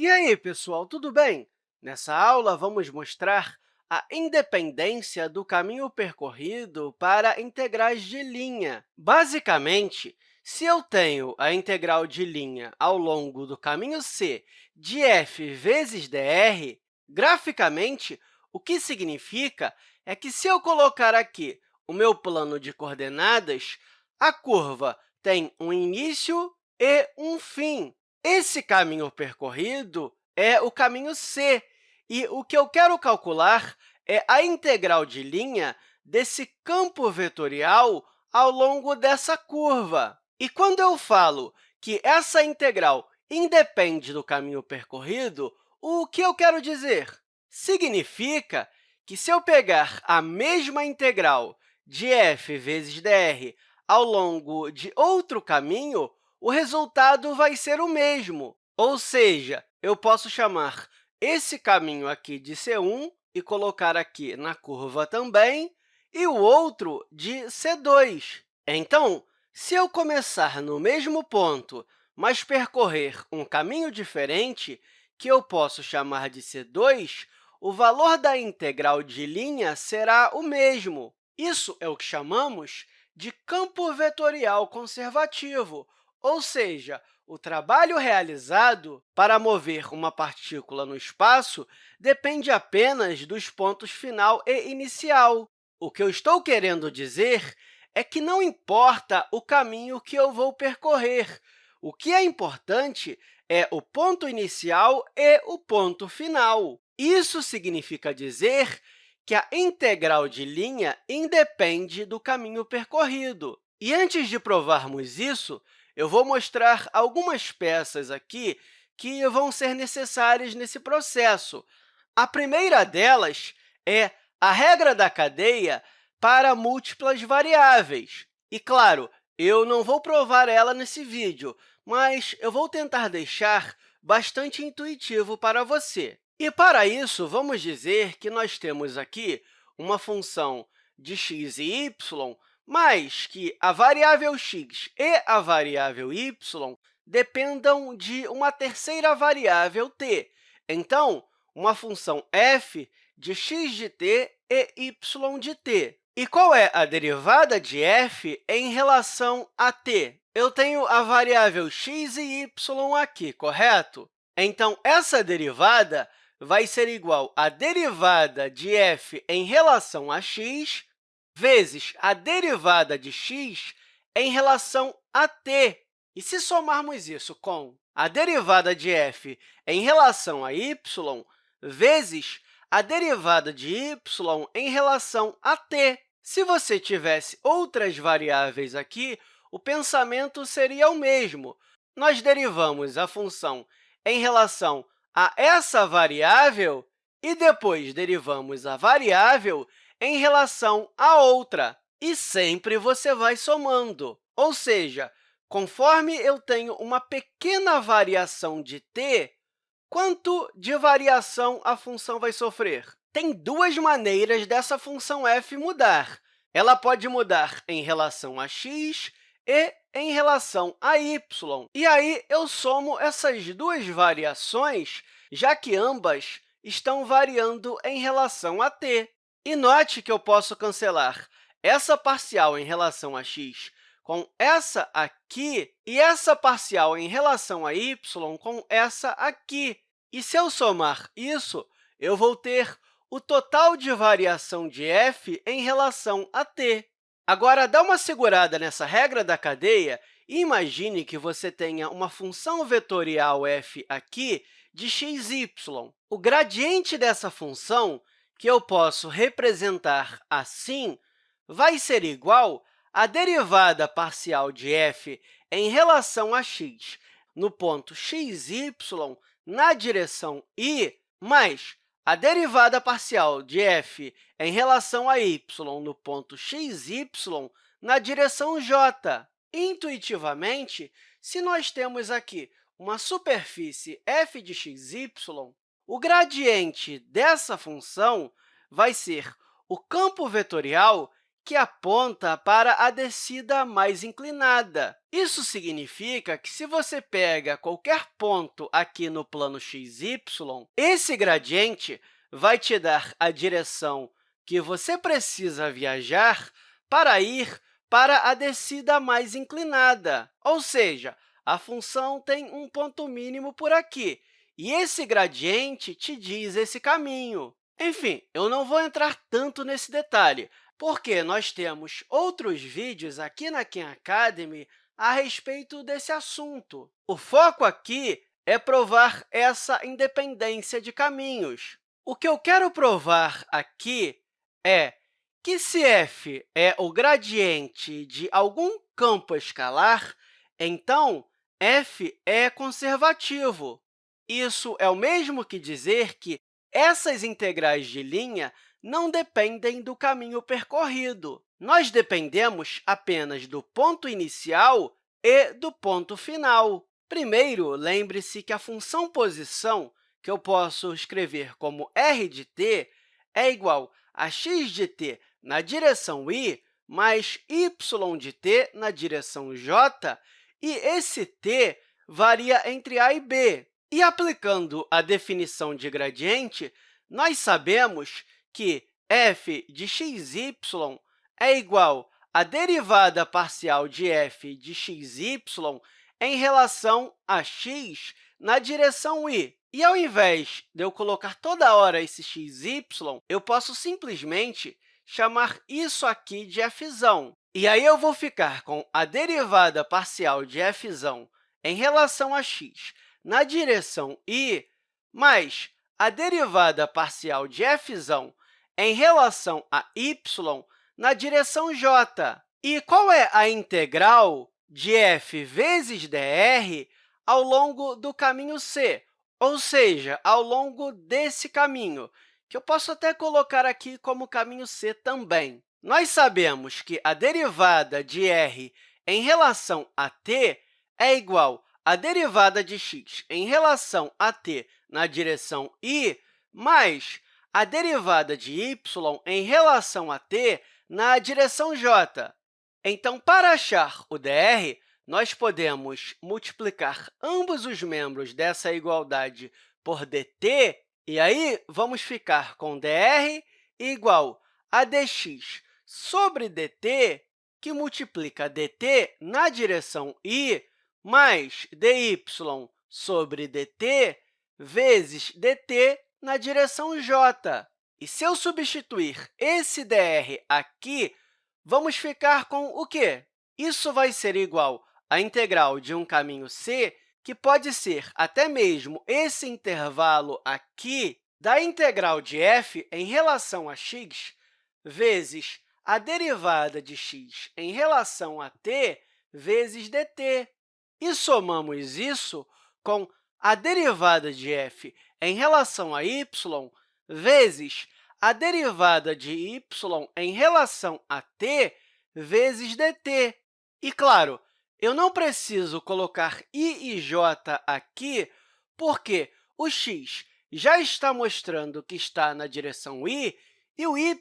E aí, pessoal, tudo bem? Nessa aula, vamos mostrar a independência do caminho percorrido para integrais de linha. Basicamente, se eu tenho a integral de linha ao longo do caminho c de f vezes dr, graficamente, o que significa é que, se eu colocar aqui o meu plano de coordenadas, a curva tem um início e um fim. Esse caminho percorrido é o caminho c, e o que eu quero calcular é a integral de linha desse campo vetorial ao longo dessa curva. E quando eu falo que essa integral independe do caminho percorrido, o que eu quero dizer? Significa que, se eu pegar a mesma integral de f vezes dr ao longo de outro caminho, o resultado vai ser o mesmo. Ou seja, eu posso chamar esse caminho aqui de C1 e colocar aqui na curva também, e o outro de C2. Então, se eu começar no mesmo ponto, mas percorrer um caminho diferente, que eu posso chamar de C2, o valor da integral de linha será o mesmo. Isso é o que chamamos de campo vetorial conservativo, ou seja, o trabalho realizado para mover uma partícula no espaço depende apenas dos pontos final e inicial. O que eu estou querendo dizer é que não importa o caminho que eu vou percorrer. O que é importante é o ponto inicial e o ponto final. Isso significa dizer que a integral de linha independe do caminho percorrido. E antes de provarmos isso, eu vou mostrar algumas peças aqui que vão ser necessárias nesse processo. A primeira delas é a regra da cadeia para múltiplas variáveis. E, claro, eu não vou provar ela nesse vídeo, mas eu vou tentar deixar bastante intuitivo para você. E, para isso, vamos dizer que nós temos aqui uma função de x e y mas que a variável x e a variável y dependam de uma terceira variável t. Então, uma função f de x de t e y de t. E qual é a derivada de f em relação a t? Eu tenho a variável x e y aqui, correto? Então, essa derivada vai ser igual à derivada de f em relação a x vezes a derivada de x em relação a t. E se somarmos isso com a derivada de f em relação a y, vezes a derivada de y em relação a t. Se você tivesse outras variáveis aqui, o pensamento seria o mesmo. Nós derivamos a função em relação a essa variável e depois derivamos a variável em relação à outra, e sempre você vai somando. Ou seja, conforme eu tenho uma pequena variação de t, quanto de variação a função vai sofrer? Tem duas maneiras dessa função f mudar. Ela pode mudar em relação a x e em relação a y. E aí, eu somo essas duas variações, já que ambas estão variando em relação a t. E note que eu posso cancelar essa parcial em relação a x com essa aqui e essa parcial em relação a y com essa aqui. E se eu somar isso, eu vou ter o total de variação de f em relação a t. Agora, dá uma segurada nessa regra da cadeia e imagine que você tenha uma função vetorial f aqui de xy. O gradiente dessa função que eu posso representar assim, vai ser igual à derivada parcial de f em relação a x no ponto xy na direção y, mais a derivada parcial de f em relação a y no ponto xy na direção j. Intuitivamente, se nós temos aqui uma superfície f de xy, o gradiente dessa função vai ser o campo vetorial que aponta para a descida mais inclinada. Isso significa que, se você pega qualquer ponto aqui no plano x, y, esse gradiente vai te dar a direção que você precisa viajar para ir para a descida mais inclinada, ou seja, a função tem um ponto mínimo por aqui, e esse gradiente te diz esse caminho. Enfim, eu não vou entrar tanto nesse detalhe, porque nós temos outros vídeos aqui na Khan Academy a respeito desse assunto. O foco aqui é provar essa independência de caminhos. O que eu quero provar aqui é que, se f é o gradiente de algum campo escalar, então f é conservativo. Isso é o mesmo que dizer que essas integrais de linha não dependem do caminho percorrido. Nós dependemos apenas do ponto inicial e do ponto final. Primeiro, lembre-se que a função posição, que eu posso escrever como r de t, é igual a x de t na direção y mais y de t na direção j, e esse t varia entre a e b. E aplicando a definição de gradiente, nós sabemos que f de xy é igual à derivada parcial de f de xy em relação a x na direção y. E, ao invés de eu colocar toda hora esse xy, eu posso simplesmente chamar isso aqui de f. E aí eu vou ficar com a derivada parcial de f em relação a x na direção y, mais a derivada parcial de f em relação a y na direção j. E qual é a integral de f vezes dr ao longo do caminho c, ou seja, ao longo desse caminho, que eu posso até colocar aqui como caminho c também. Nós sabemos que a derivada de r em relação a t é igual à derivada de x em relação a t na direção y mais a derivada de y em relação a t na direção j. Então, para achar o dr, nós podemos multiplicar ambos os membros dessa igualdade por dt, e aí vamos ficar com dr igual a dx sobre dt, que multiplica dt na direção y, mais dy sobre dt vezes dt na direção j. E se eu substituir esse dr aqui, vamos ficar com o quê? Isso vai ser igual à integral de um caminho c, que pode ser até mesmo esse intervalo aqui da integral de f em relação a x vezes a derivada de x em relação a t vezes dt. E somamos isso com a derivada de f em relação a y vezes a derivada de y em relação a t vezes dt. E, claro, eu não preciso colocar i e j aqui, porque o x já está mostrando que está na direção y e o y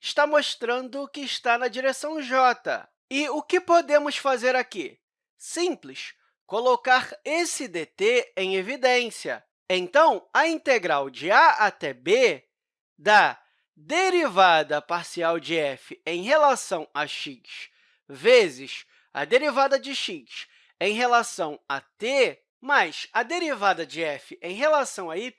está mostrando que está na direção j. E o que podemos fazer aqui? Simples, colocar esse dt em evidência. Então, a integral de a até b da derivada parcial de f em relação a x vezes a derivada de x em relação a t, mais a derivada de f em relação a y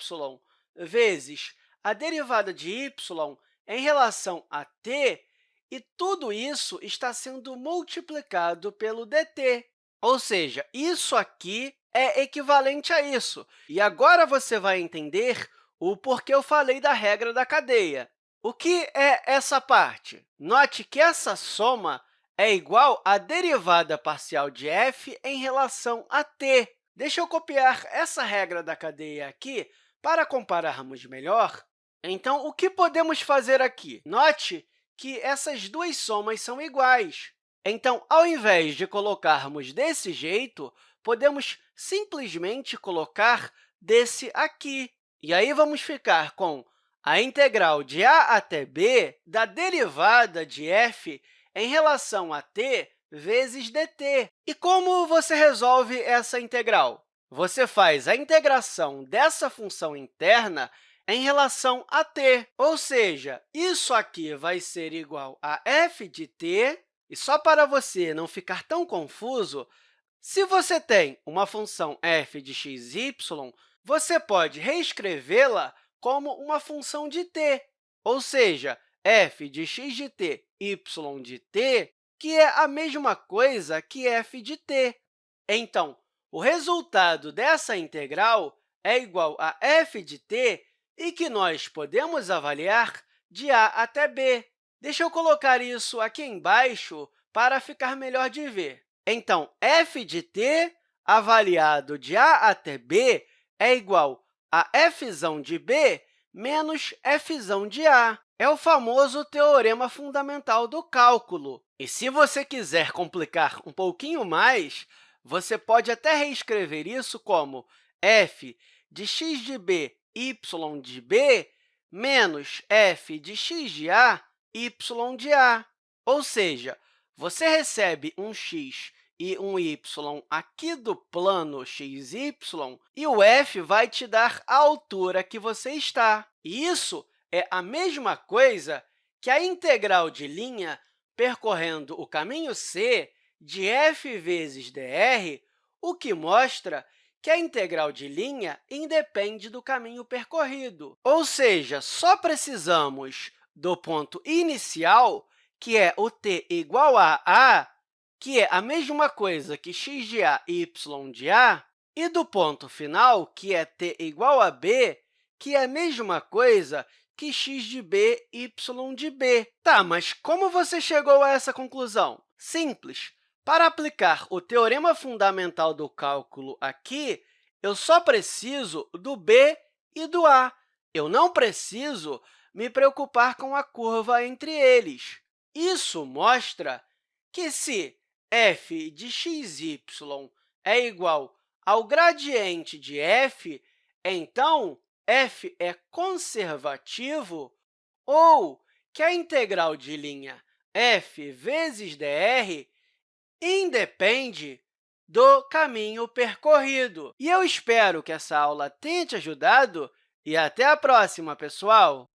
vezes a derivada de y em relação a t, e tudo isso está sendo multiplicado pelo dt. Ou seja, isso aqui é equivalente a isso. E agora você vai entender o porquê eu falei da regra da cadeia. O que é essa parte? Note que essa soma é igual à derivada parcial de f em relação a t. Deixa eu copiar essa regra da cadeia aqui para compararmos melhor. Então, o que podemos fazer aqui? Note que essas duas somas são iguais. Então, ao invés de colocarmos desse jeito, podemos simplesmente colocar desse aqui. E aí, vamos ficar com A integral de a até b da derivada de f em relação a t vezes dt. E como você resolve essa integral? Você faz a integração dessa função interna em relação a t, ou seja, isso aqui vai ser igual a f de t, e só para você não ficar tão confuso, se você tem uma função f de x, y, você pode reescrevê-la como uma função de t, ou seja, f de x de t, y de t, que é a mesma coisa que f de t. Então, o resultado dessa integral é igual a f de t e que nós podemos avaliar de a até b. Deixa eu colocar isso aqui embaixo para ficar melhor de ver. Então, f de t avaliado de a até b é igual a f de b menos f de a. É o famoso teorema fundamental do cálculo. E se você quiser complicar um pouquinho mais, você pode até reescrever isso como f de x de b, y de b, menos f de x de a, y de a. Ou seja, você recebe um x e um y aqui do plano xy, e o f vai te dar a altura que você está. Isso é a mesma coisa que a integral de linha percorrendo o caminho c de f vezes dr, o que mostra que a integral de linha independe do caminho percorrido. Ou seja, só precisamos do ponto inicial, que é o t igual a a, que é a mesma coisa que x de a e y de a, e do ponto final, que é t igual a b, que é a mesma coisa que x de b, y de b. Tá, mas como você chegou a essa conclusão? Simples. Para aplicar o teorema fundamental do cálculo aqui, eu só preciso do b e do a. Eu não preciso me preocupar com a curva entre eles. Isso mostra que, se f de xy é igual ao gradiente de f, então f é conservativo ou que a integral de linha f vezes dr independe do caminho percorrido. E eu espero que essa aula tenha te ajudado e até a próxima, pessoal!